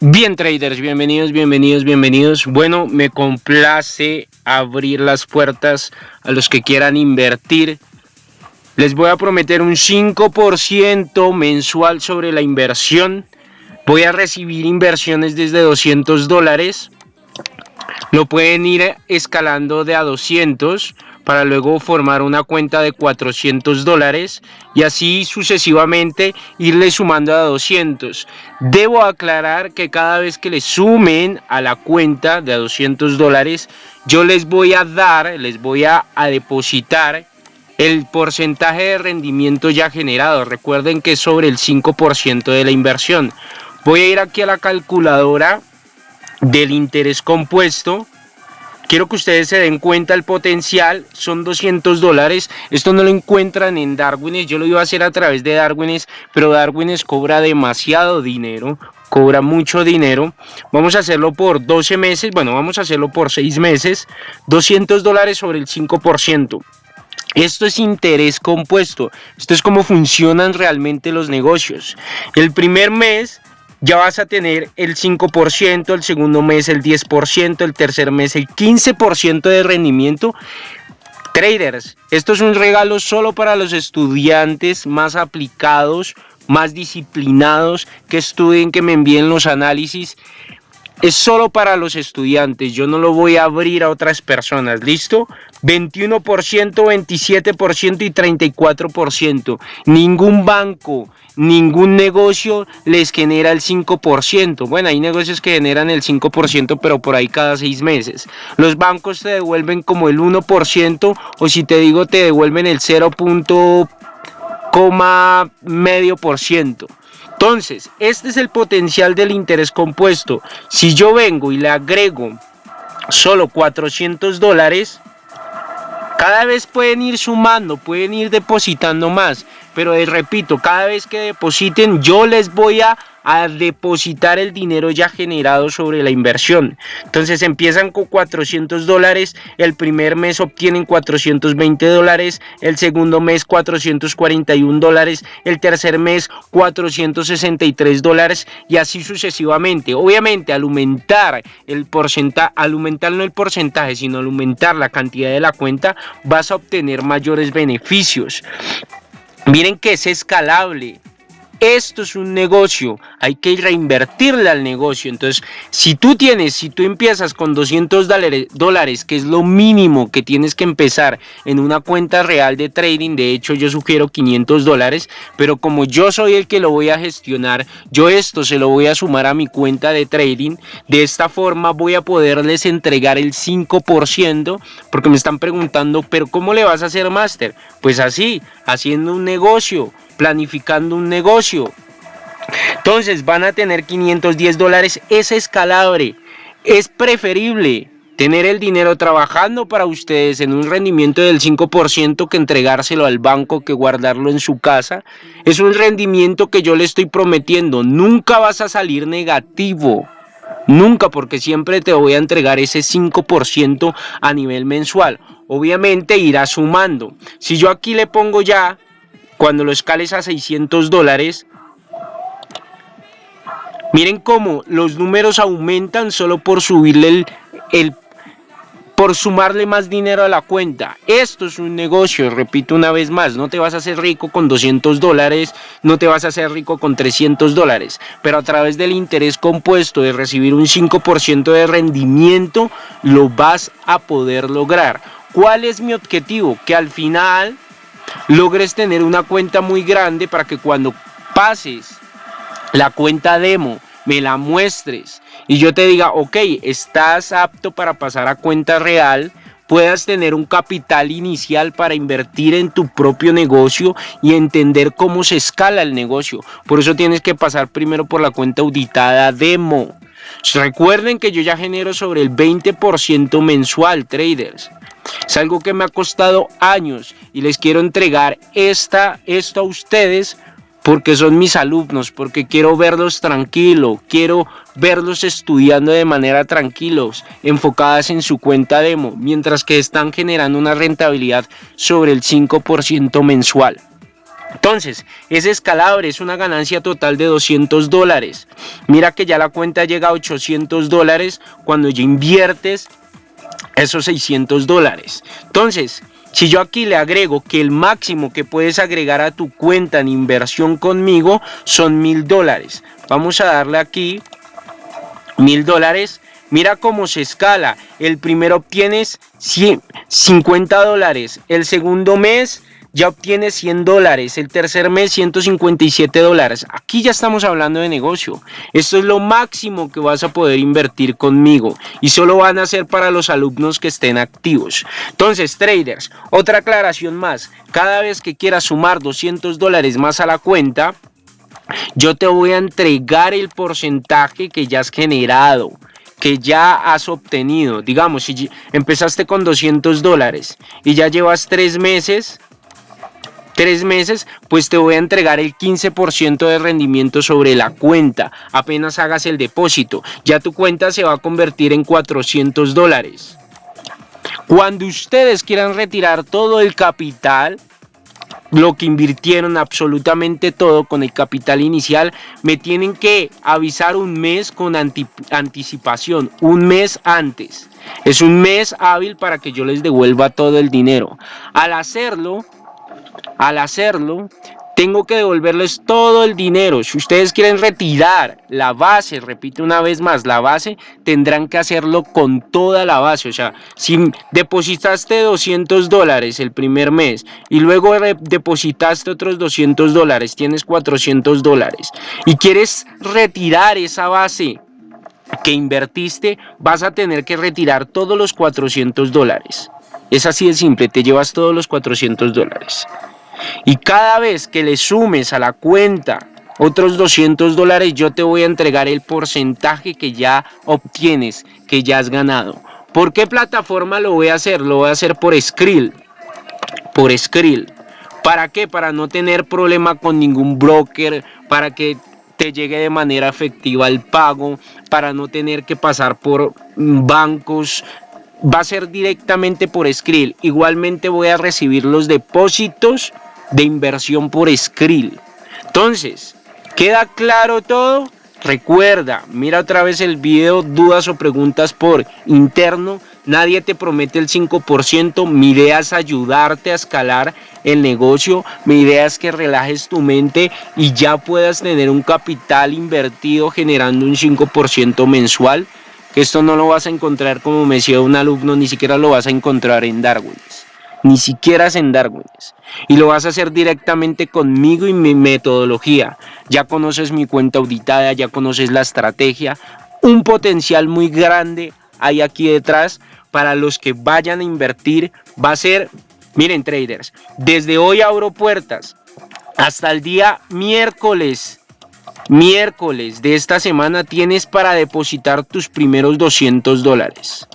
Bien traders, bienvenidos, bienvenidos, bienvenidos. Bueno, me complace abrir las puertas a los que quieran invertir. Les voy a prometer un 5% mensual sobre la inversión. Voy a recibir inversiones desde 200 dólares. Lo pueden ir escalando de a 200 para luego formar una cuenta de 400 dólares y así sucesivamente irle sumando a 200. Debo aclarar que cada vez que le sumen a la cuenta de a 200 dólares, yo les voy a dar, les voy a, a depositar el porcentaje de rendimiento ya generado. Recuerden que es sobre el 5% de la inversión. Voy a ir aquí a la calculadora del interés compuesto Quiero que ustedes se den cuenta el potencial, son 200 dólares. Esto no lo encuentran en Darwines, yo lo iba a hacer a través de Darwines, pero Darwines cobra demasiado dinero, cobra mucho dinero. Vamos a hacerlo por 12 meses, bueno, vamos a hacerlo por 6 meses. 200 dólares sobre el 5%. Esto es interés compuesto, esto es cómo funcionan realmente los negocios. El primer mes ya vas a tener el 5%, el segundo mes el 10%, el tercer mes el 15% de rendimiento. Traders, esto es un regalo solo para los estudiantes más aplicados, más disciplinados, que estudien, que me envíen los análisis. Es solo para los estudiantes, yo no lo voy a abrir a otras personas, ¿listo? 21%, 27% y 34%. Ningún banco, ningún negocio les genera el 5%. Bueno, hay negocios que generan el 5%, pero por ahí cada seis meses. Los bancos te devuelven como el 1%, o si te digo, te devuelven el 0.5%. medio por ciento. Entonces, este es el potencial del interés compuesto. Si yo vengo y le agrego solo 400 dólares, cada vez pueden ir sumando, pueden ir depositando más, pero eh, repito, cada vez que depositen yo les voy a a depositar el dinero ya generado sobre la inversión. Entonces empiezan con 400 dólares, el primer mes obtienen 420 dólares, el segundo mes 441 dólares, el tercer mes 463 dólares y así sucesivamente. Obviamente al aumentar el porcentaje, al aumentar no el porcentaje, sino al aumentar la cantidad de la cuenta, vas a obtener mayores beneficios. Miren que es escalable. Esto es un negocio, hay que reinvertirle al negocio. Entonces, si tú tienes, si tú empiezas con 200 dólares, que es lo mínimo que tienes que empezar en una cuenta real de trading, de hecho yo sugiero 500 dólares, pero como yo soy el que lo voy a gestionar, yo esto se lo voy a sumar a mi cuenta de trading. De esta forma voy a poderles entregar el 5%, porque me están preguntando, pero ¿cómo le vas a hacer máster? Pues así, haciendo un negocio planificando un negocio. Entonces van a tener 510 dólares, es escalable, es preferible tener el dinero trabajando para ustedes en un rendimiento del 5% que entregárselo al banco, que guardarlo en su casa. Es un rendimiento que yo le estoy prometiendo, nunca vas a salir negativo. Nunca, porque siempre te voy a entregar ese 5% a nivel mensual. Obviamente irá sumando. Si yo aquí le pongo ya cuando lo escales a 600 dólares, miren cómo los números aumentan solo por subirle el, el por sumarle más dinero a la cuenta. Esto es un negocio, repito una vez más, no te vas a hacer rico con 200 dólares, no te vas a hacer rico con 300 dólares, pero a través del interés compuesto de recibir un 5% de rendimiento, lo vas a poder lograr. ¿Cuál es mi objetivo? Que al final logres tener una cuenta muy grande para que cuando pases la cuenta demo, me la muestres y yo te diga, ok, estás apto para pasar a cuenta real, puedas tener un capital inicial para invertir en tu propio negocio y entender cómo se escala el negocio. Por eso tienes que pasar primero por la cuenta auditada demo. Recuerden que yo ya genero sobre el 20% mensual, traders. Es algo que me ha costado años y les quiero entregar esta, esto a ustedes porque son mis alumnos, porque quiero verlos tranquilos, quiero verlos estudiando de manera tranquilos, enfocadas en su cuenta demo, mientras que están generando una rentabilidad sobre el 5% mensual. Entonces, es escalable, es una ganancia total de 200 dólares. Mira que ya la cuenta llega a 800 dólares cuando ya inviertes esos 600 dólares. Entonces, si yo aquí le agrego que el máximo que puedes agregar a tu cuenta en inversión conmigo son mil dólares. Vamos a darle aquí mil dólares. Mira cómo se escala. El primero obtienes 50 dólares. El segundo mes ya obtienes 100 dólares, el tercer mes 157 dólares. Aquí ya estamos hablando de negocio. Esto es lo máximo que vas a poder invertir conmigo y solo van a ser para los alumnos que estén activos. Entonces, traders, otra aclaración más. Cada vez que quieras sumar 200 dólares más a la cuenta, yo te voy a entregar el porcentaje que ya has generado que ya has obtenido. Digamos, si empezaste con 200 dólares y ya llevas tres meses, tres meses, pues te voy a entregar el 15% de rendimiento sobre la cuenta. Apenas hagas el depósito, ya tu cuenta se va a convertir en 400 dólares. Cuando ustedes quieran retirar todo el capital, lo que invirtieron absolutamente todo con el capital inicial, me tienen que avisar un mes con anticipación, un mes antes. Es un mes hábil para que yo les devuelva todo el dinero. Al hacerlo, al hacerlo, tengo que devolverles todo el dinero. Si ustedes quieren retirar la base, repito una vez más, la base, tendrán que hacerlo con toda la base. O sea, si depositaste 200 dólares el primer mes y luego depositaste otros 200 dólares, tienes 400 dólares y quieres retirar esa base que invertiste, vas a tener que retirar todos los 400 dólares. Es así de simple, te llevas todos los 400 dólares. Y cada vez que le sumes a la cuenta otros 200 dólares, yo te voy a entregar el porcentaje que ya obtienes, que ya has ganado. ¿Por qué plataforma lo voy a hacer? Lo voy a hacer por Skrill. Por Skrill. ¿Para qué? Para no tener problema con ningún broker, para que te llegue de manera efectiva el pago, para no tener que pasar por bancos, va a ser directamente por Skrill. Igualmente voy a recibir los depósitos de inversión por Skrill. Entonces, ¿queda claro todo? Recuerda, mira otra vez el video, dudas o preguntas por interno. Nadie te promete el 5%. Mi idea es ayudarte a escalar el negocio. Mi idea es que relajes tu mente y ya puedas tener un capital invertido generando un 5% mensual. Que esto no lo vas a encontrar como me decía un alumno, ni siquiera lo vas a encontrar en Darwin ni siquiera en Darwin. Y lo vas a hacer directamente conmigo y mi metodología. Ya conoces mi cuenta auditada, ya conoces la estrategia. Un potencial muy grande hay aquí detrás para los que vayan a invertir. Va a ser, miren traders, desde hoy abro puertas hasta el día miércoles. Miércoles de esta semana tienes para depositar tus primeros 200 dólares.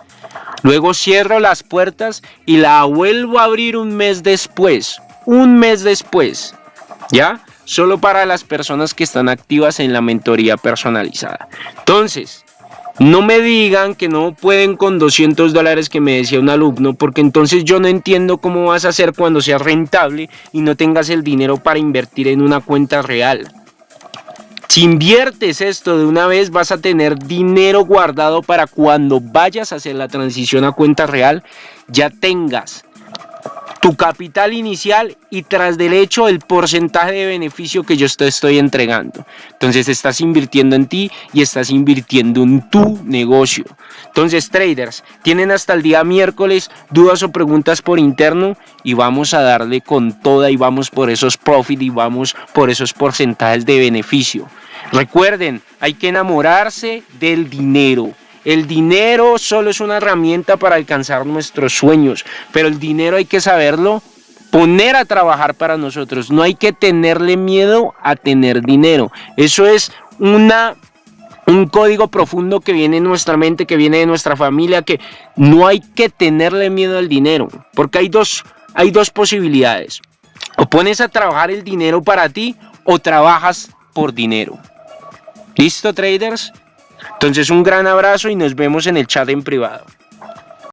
Luego cierro las puertas y la vuelvo a abrir un mes después. Un mes después. ¿Ya? Solo para las personas que están activas en la mentoría personalizada. Entonces, no me digan que no pueden con 200 dólares que me decía un alumno, porque entonces yo no entiendo cómo vas a hacer cuando seas rentable y no tengas el dinero para invertir en una cuenta real. Si inviertes esto de una vez vas a tener dinero guardado para cuando vayas a hacer la transición a cuenta real ya tengas tu capital inicial y tras del hecho el porcentaje de beneficio que yo te estoy entregando. Entonces estás invirtiendo en ti y estás invirtiendo en tu negocio. Entonces traders, tienen hasta el día miércoles dudas o preguntas por interno y vamos a darle con toda y vamos por esos profit y vamos por esos porcentajes de beneficio. Recuerden, hay que enamorarse del dinero. El dinero solo es una herramienta para alcanzar nuestros sueños, pero el dinero hay que saberlo poner a trabajar para nosotros. No hay que tenerle miedo a tener dinero. Eso es una un código profundo que viene en nuestra mente, que viene de nuestra familia, que no hay que tenerle miedo al dinero, porque hay dos, hay dos posibilidades. O pones a trabajar el dinero para ti o trabajas por dinero. ¿Listo, traders? Entonces un gran abrazo y nos vemos en el chat en privado.